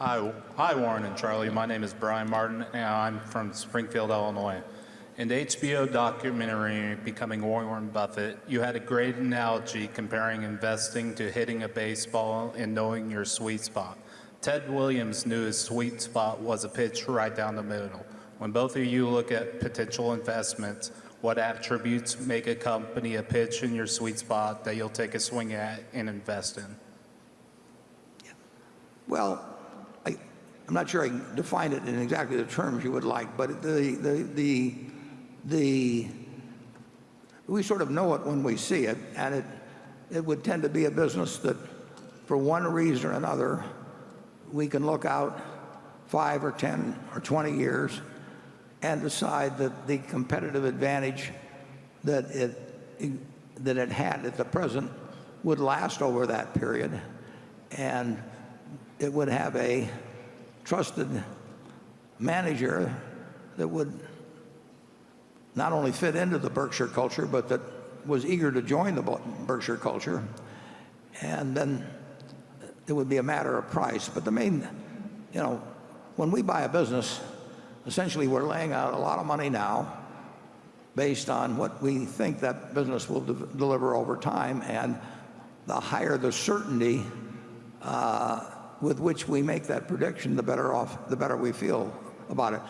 Hi, hi, Warren and Charlie. My name is Brian Martin, and I'm from Springfield, Illinois. In the HBO documentary Becoming Warren Buffett, you had a great analogy comparing investing to hitting a baseball and knowing your sweet spot. Ted Williams knew his sweet spot was a pitch right down the middle. When both of you look at potential investments, what attributes make a company a pitch in your sweet spot that you'll take a swing at and invest in? Well, I'm not sure I define it in exactly the terms you would like, but the, the, the, the, we sort of know it when we see it, and it, it would tend to be a business that, for one reason or another, we can look out five or 10 or 20 years and decide that the competitive advantage that it, that it had at the present would last over that period. And it would have a trusted manager that would not only fit into the Berkshire culture, but that was eager to join the Berkshire culture. And then it would be a matter of price. But the main, you know, when we buy a business, essentially we're laying out a lot of money now based on what we think that business will de deliver over time. And the higher the certainty uh, with which we make that prediction, the better off, the better we feel about it.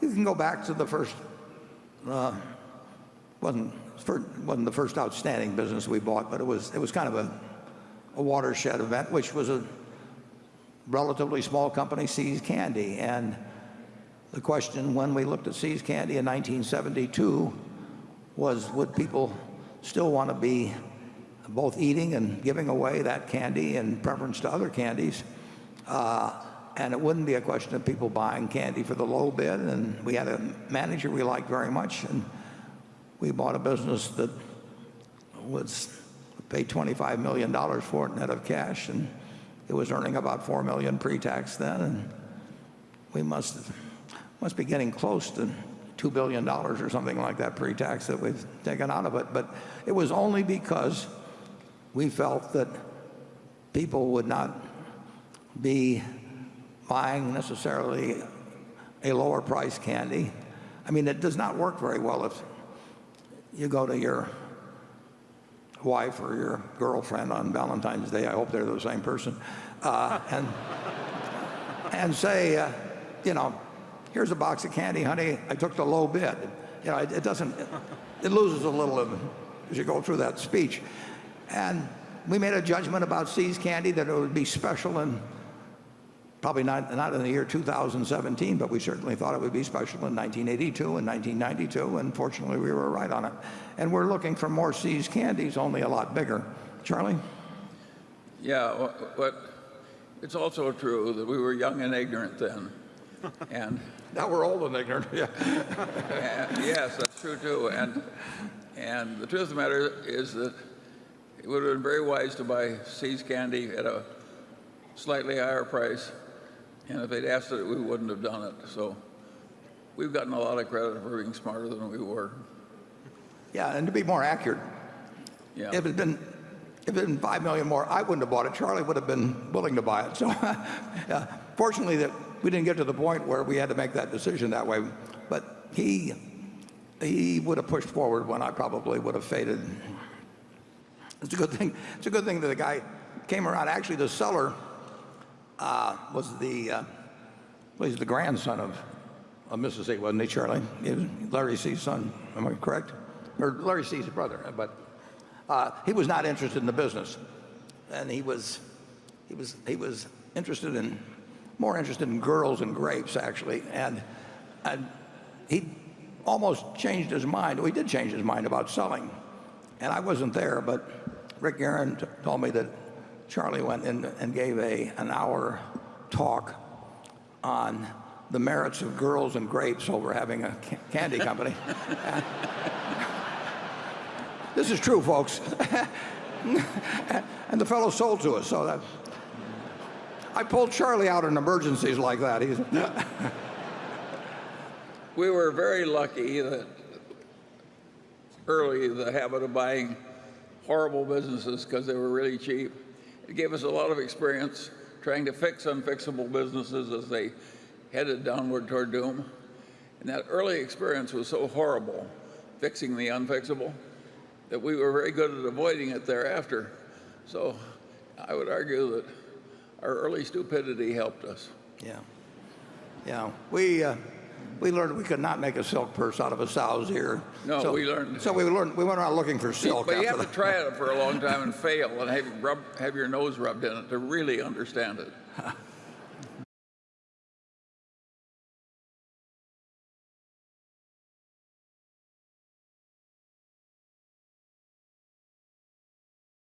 You can go back to the first, uh, wasn't, wasn't the first outstanding business we bought, but it was, it was kind of a, a watershed event, which was a relatively small company, See's Candy. And the question when we looked at See's Candy in 1972 was, would people still want to be both eating and giving away that candy in preference to other candies? Uh, and it wouldn't be a question of people buying candy for the low bid. And we had a manager we liked very much, and we bought a business that was paid $25 million for it net of cash, and it was earning about 4 million pre-tax then, and we must must be getting close to $2 billion or something like that pre-tax that we've taken out of it. But it was only because we felt that people would not be buying necessarily a lower price candy. I mean, it does not work very well if you go to your wife or your girlfriend on Valentine's Day, I hope they're the same person, uh, and, and say, uh, you know, here's a box of candy, honey, I took the low bid. You know, it, it doesn't, it, it loses a little of, as you go through that speech. And we made a judgment about See's Candy that it would be special and probably not, not in the year 2017, but we certainly thought it would be special in 1982 and 1992, and fortunately we were right on it. And we're looking for more See's candies, only a lot bigger. Charlie? Yeah, but it's also true that we were young and ignorant then. And now we're old and ignorant. Yeah. and, yes, that's true too. And and the truth of the matter is that it would have been very wise to buy See's candy at a slightly higher price and if they'd asked it, we wouldn't have done it. So we've gotten a lot of credit for being smarter than we were. Yeah, and to be more accurate, yeah. if it had been if it had been five million more, I wouldn't have bought it. Charlie would have been willing to buy it. So, yeah, fortunately, that we didn't get to the point where we had to make that decision that way. But he he would have pushed forward when I probably would have faded. It's a good thing. It's a good thing that the guy came around. Actually, the seller was the uh, well, he's the grandson of, of Mrs. See, wasn't he, Charlie? He was Larry See's son, am I correct? Or Larry See's brother, but uh, he was not interested in the business. And he was, he was, he was interested in, more interested in girls and grapes, actually. And, and he almost changed his mind. Well, he did change his mind about selling. And I wasn't there, but Rick Guerin told me that Charlie went in and gave a, an hour talk on the merits of girls and grapes over having a candy company. this is true, folks. and the fellow sold to us, so that I pulled Charlie out in emergencies like that. we were very lucky that early the habit of buying horrible businesses because they were really cheap gave us a lot of experience trying to fix unfixable businesses as they headed downward toward doom. And that early experience was so horrible, fixing the unfixable, that we were very good at avoiding it thereafter. So I would argue that our early stupidity helped us. Yeah. Yeah. We, uh, we learned we could not make a silk purse out of a sow's ear. No, So- we learned- So we learned, we went around looking for silk But you have to try it for a long time and fail and have, rub, have your nose rubbed in it to really understand it.